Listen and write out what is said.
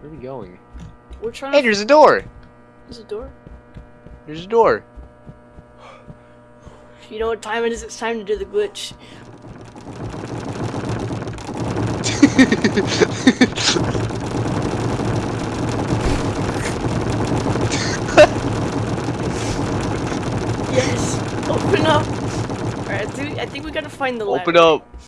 Where are we going? We're trying Hey, to. there's a door! There's a door. There's a door. You know what time it is? It's time to do the glitch. Yes. Open up. Alright, I think, I think we gotta find the ladder. Open up.